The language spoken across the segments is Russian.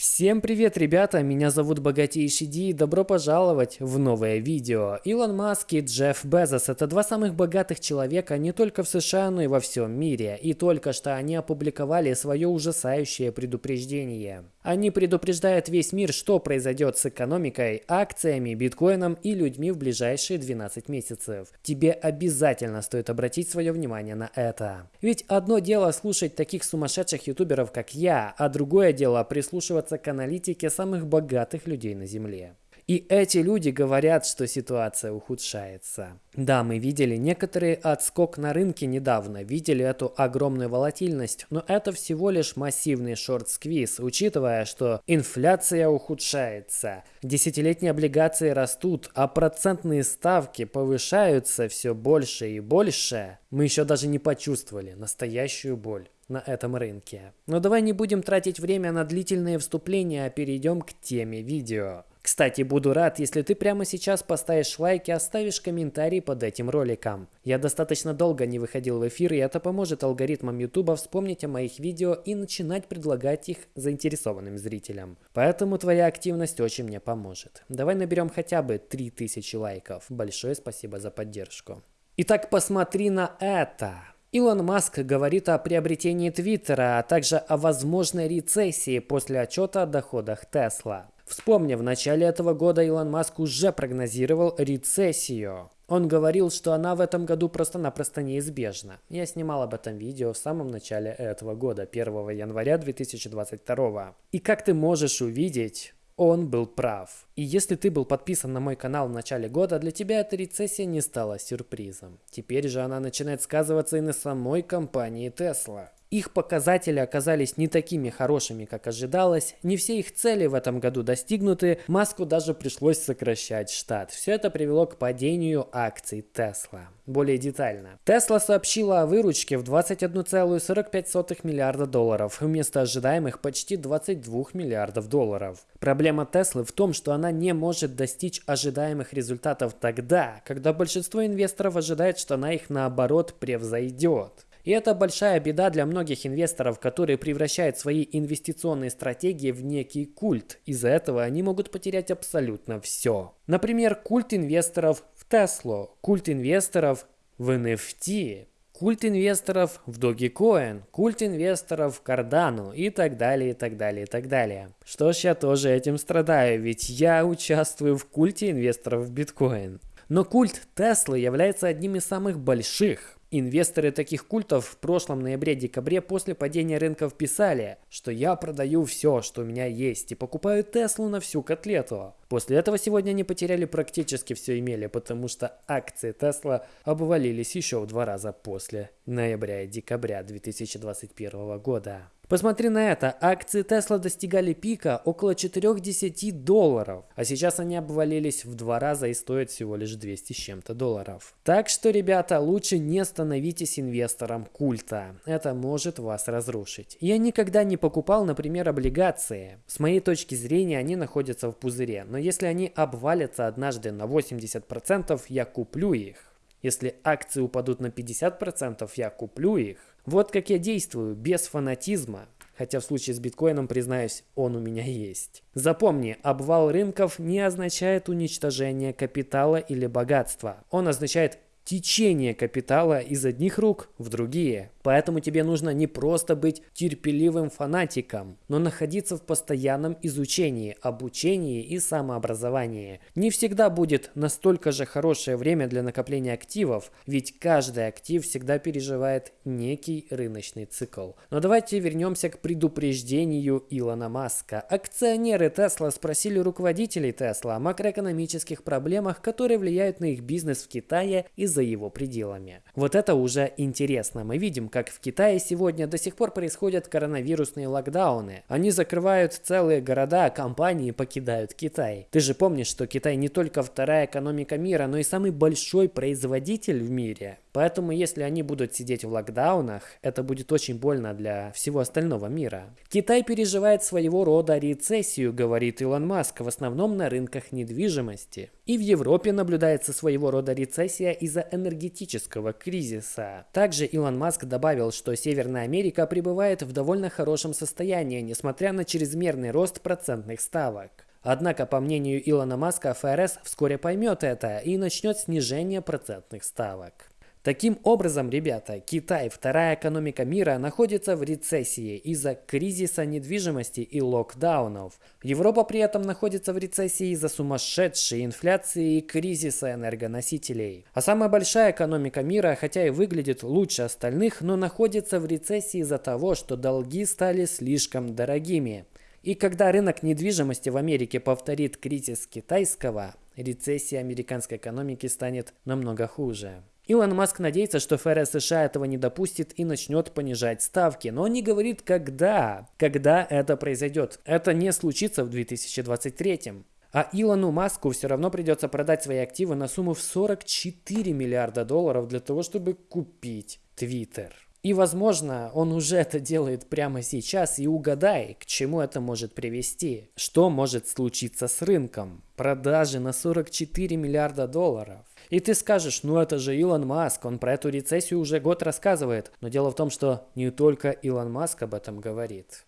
Всем привет, ребята! Меня зовут Богатейший Ди и добро пожаловать в новое видео. Илон Маск и Джефф Безос – это два самых богатых человека не только в США, но и во всем мире. И только что они опубликовали свое ужасающее предупреждение. Они предупреждают весь мир, что произойдет с экономикой, акциями, биткоином и людьми в ближайшие 12 месяцев. Тебе обязательно стоит обратить свое внимание на это. Ведь одно дело слушать таких сумасшедших ютуберов, как я, а другое дело прислушиваться к аналитике самых богатых людей на Земле. И эти люди говорят, что ситуация ухудшается. Да, мы видели некоторый отскок на рынке недавно, видели эту огромную волатильность, но это всего лишь массивный шорт-сквиз, учитывая, что инфляция ухудшается, десятилетние облигации растут, а процентные ставки повышаются все больше и больше. Мы еще даже не почувствовали настоящую боль на этом рынке. Но давай не будем тратить время на длительные вступления, а перейдем к теме видео. Кстати, буду рад, если ты прямо сейчас поставишь лайк и оставишь комментарий под этим роликом. Я достаточно долго не выходил в эфир, и это поможет алгоритмам YouTube вспомнить о моих видео и начинать предлагать их заинтересованным зрителям. Поэтому твоя активность очень мне поможет. Давай наберем хотя бы 3000 лайков. Большое спасибо за поддержку. Итак, посмотри на это. Илон Маск говорит о приобретении Твиттера, а также о возможной рецессии после отчета о доходах Тесла. Вспомни, в начале этого года Илон Маск уже прогнозировал рецессию. Он говорил, что она в этом году просто-напросто неизбежна. Я снимал об этом видео в самом начале этого года, 1 января 2022. И как ты можешь увидеть, он был прав. И если ты был подписан на мой канал в начале года, для тебя эта рецессия не стала сюрпризом. Теперь же она начинает сказываться и на самой компании Tesla. Их показатели оказались не такими хорошими, как ожидалось, не все их цели в этом году достигнуты, Маску даже пришлось сокращать штат. Все это привело к падению акций Tesla. Более детально. Tesla сообщила о выручке в 21,45 миллиарда долларов, вместо ожидаемых почти 22 миллиардов долларов. Проблема Tesla в том, что она не может достичь ожидаемых результатов тогда, когда большинство инвесторов ожидает, что она их наоборот превзойдет. И это большая беда для многих инвесторов, которые превращают свои инвестиционные стратегии в некий культ. Из-за этого они могут потерять абсолютно все. Например, культ инвесторов в Теслу, культ инвесторов в NFT, культ инвесторов в Dogecoin, культ инвесторов в Cardano и так далее, и так далее, и так далее. Что ж, я тоже этим страдаю, ведь я участвую в культе инвесторов в биткоин. Но культ Теслы является одним из самых больших. Инвесторы таких культов в прошлом ноябре-декабре после падения рынков писали, что я продаю все, что у меня есть, и покупаю Теслу на всю котлету. После этого сегодня они потеряли практически все имели, потому что акции Тесла обвалились еще в два раза после ноября и декабря 2021 года. Посмотри на это, акции Тесла достигали пика около 4-10 долларов, а сейчас они обвалились в два раза и стоят всего лишь 200 с чем-то долларов. Так что, ребята, лучше не становитесь инвестором культа, это может вас разрушить. Я никогда не покупал, например, облигации. С моей точки зрения они находятся в пузыре, но если они обвалятся однажды на 80%, я куплю их. Если акции упадут на 50%, я куплю их. Вот как я действую, без фанатизма. Хотя в случае с биткоином, признаюсь, он у меня есть. Запомни, обвал рынков не означает уничтожение капитала или богатства. Он означает течение капитала из одних рук в другие. Поэтому тебе нужно не просто быть терпеливым фанатиком, но находиться в постоянном изучении, обучении и самообразовании. Не всегда будет настолько же хорошее время для накопления активов, ведь каждый актив всегда переживает некий рыночный цикл. Но давайте вернемся к предупреждению Илона Маска. Акционеры Тесла спросили руководителей Тесла о макроэкономических проблемах, которые влияют на их бизнес в Китае из-за за его пределами. Вот это уже интересно. Мы видим, как в Китае сегодня до сих пор происходят коронавирусные локдауны. Они закрывают целые города, а компании покидают Китай. Ты же помнишь, что Китай не только вторая экономика мира, но и самый большой производитель в мире. Поэтому если они будут сидеть в локдаунах, это будет очень больно для всего остального мира. Китай переживает своего рода рецессию, говорит Илон Маск, в основном на рынках недвижимости. И в Европе наблюдается своего рода рецессия из-за энергетического кризиса. Также Илон Маск добавил, что Северная Америка пребывает в довольно хорошем состоянии, несмотря на чрезмерный рост процентных ставок. Однако, по мнению Илона Маска, ФРС вскоре поймет это и начнет снижение процентных ставок. Таким образом, ребята, Китай, вторая экономика мира, находится в рецессии из-за кризиса недвижимости и локдаунов. Европа при этом находится в рецессии из-за сумасшедшей инфляции и кризиса энергоносителей. А самая большая экономика мира, хотя и выглядит лучше остальных, но находится в рецессии из-за того, что долги стали слишком дорогими. И когда рынок недвижимости в Америке повторит кризис китайского, рецессия американской экономики станет намного хуже. Илон Маск надеется, что ФРС США этого не допустит и начнет понижать ставки, но не говорит, когда. Когда это произойдет. Это не случится в 2023. А Илону Маску все равно придется продать свои активы на сумму в 44 миллиарда долларов для того, чтобы купить Твиттер. И, возможно, он уже это делает прямо сейчас, и угадай, к чему это может привести. Что может случиться с рынком? Продажи на 44 миллиарда долларов. И ты скажешь, ну это же Илон Маск, он про эту рецессию уже год рассказывает. Но дело в том, что не только Илон Маск об этом говорит.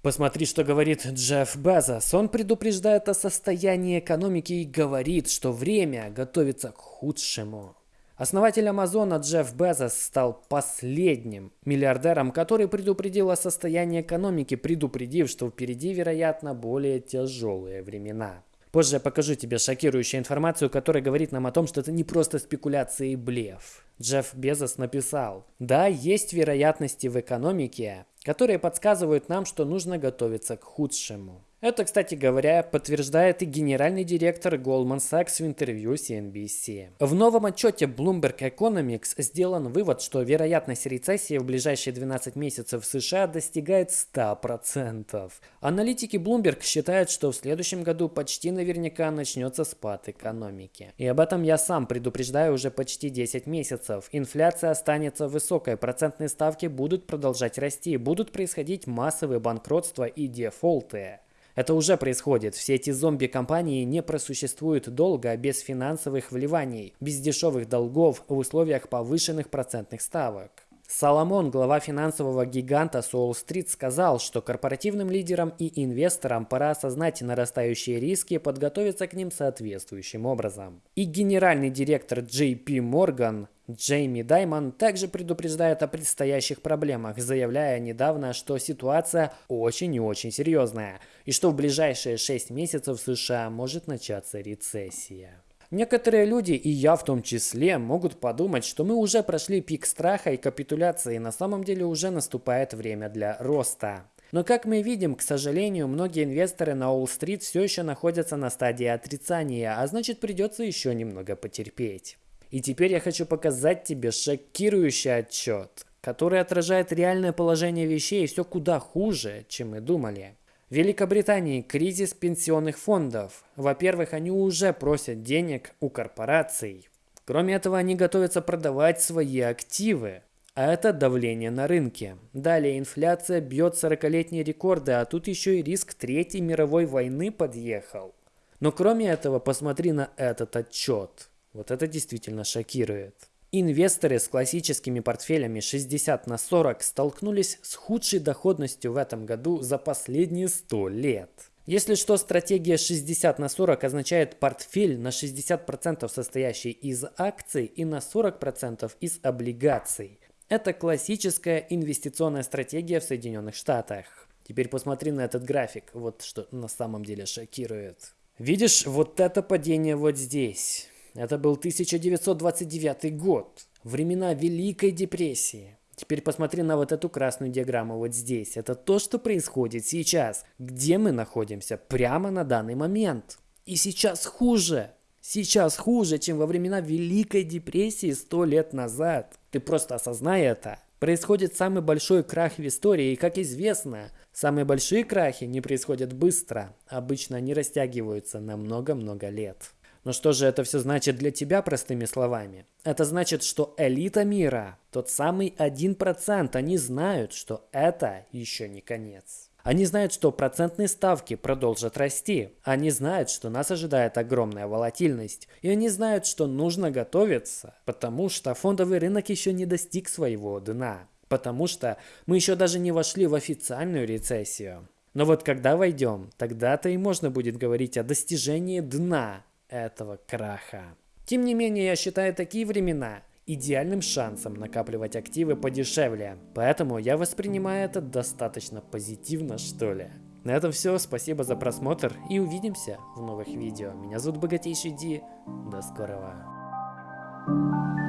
Посмотри, что говорит Джефф Безос. Он предупреждает о состоянии экономики и говорит, что время готовится к худшему. Основатель Амазона Джефф Безос стал последним миллиардером, который предупредил о состоянии экономики, предупредив, что впереди, вероятно, более тяжелые времена. Позже я покажу тебе шокирующую информацию, которая говорит нам о том, что это не просто спекуляции и блеф. Джефф Безос написал, да, есть вероятности в экономике, которые подсказывают нам, что нужно готовиться к худшему. Это, кстати говоря, подтверждает и генеральный директор Goldman Sachs в интервью CNBC. В новом отчете Bloomberg Economics сделан вывод, что вероятность рецессии в ближайшие 12 месяцев в США достигает 100%. Аналитики Bloomberg считают, что в следующем году почти наверняка начнется спад экономики. И об этом я сам предупреждаю уже почти 10 месяцев. Инфляция останется высокой, процентные ставки будут продолжать расти, будут происходить массовые банкротства и дефолты. Это уже происходит. Все эти зомби-компании не просуществуют долго без финансовых вливаний, без дешевых долгов в условиях повышенных процентных ставок. Соломон, глава финансового гиганта Соул-стрит, сказал, что корпоративным лидерам и инвесторам пора осознать нарастающие риски и подготовиться к ним соответствующим образом. И генеральный директор JP Morgan Джейми Даймон также предупреждает о предстоящих проблемах, заявляя недавно, что ситуация очень и очень серьезная, и что в ближайшие 6 месяцев в США может начаться рецессия. Некоторые люди, и я в том числе, могут подумать, что мы уже прошли пик страха и капитуляции, и на самом деле уже наступает время для роста. Но как мы видим, к сожалению, многие инвесторы на Уолл-стрит все еще находятся на стадии отрицания, а значит придется еще немного потерпеть. И теперь я хочу показать тебе шокирующий отчет, который отражает реальное положение вещей и все куда хуже, чем мы думали. В Великобритании кризис пенсионных фондов. Во-первых, они уже просят денег у корпораций. Кроме этого, они готовятся продавать свои активы. А это давление на рынке. Далее инфляция бьет 40-летние рекорды, а тут еще и риск Третьей мировой войны подъехал. Но кроме этого, посмотри на этот отчет. Вот это действительно шокирует. Инвесторы с классическими портфелями 60 на 40 столкнулись с худшей доходностью в этом году за последние 100 лет. Если что, стратегия 60 на 40 означает портфель на 60% состоящий из акций и на 40% из облигаций. Это классическая инвестиционная стратегия в Соединенных Штатах. Теперь посмотри на этот график, вот что на самом деле шокирует. Видишь, вот это падение вот здесь. Это был 1929 год, времена Великой депрессии. Теперь посмотри на вот эту красную диаграмму вот здесь. Это то, что происходит сейчас. Где мы находимся? Прямо на данный момент. И сейчас хуже. Сейчас хуже, чем во времена Великой депрессии сто лет назад. Ты просто осознай это. Происходит самый большой крах в истории, и как известно, самые большие крахи не происходят быстро. Обычно они растягиваются на много-много лет. Но что же это все значит для тебя простыми словами? Это значит, что элита мира, тот самый 1%, они знают, что это еще не конец. Они знают, что процентные ставки продолжат расти. Они знают, что нас ожидает огромная волатильность. И они знают, что нужно готовиться, потому что фондовый рынок еще не достиг своего дна. Потому что мы еще даже не вошли в официальную рецессию. Но вот когда войдем, тогда-то и можно будет говорить о достижении дна этого краха. Тем не менее, я считаю такие времена идеальным шансом накапливать активы подешевле. Поэтому я воспринимаю это достаточно позитивно, что ли. На этом все, спасибо за просмотр и увидимся в новых видео. Меня зовут Богатейший Ди, до скорого.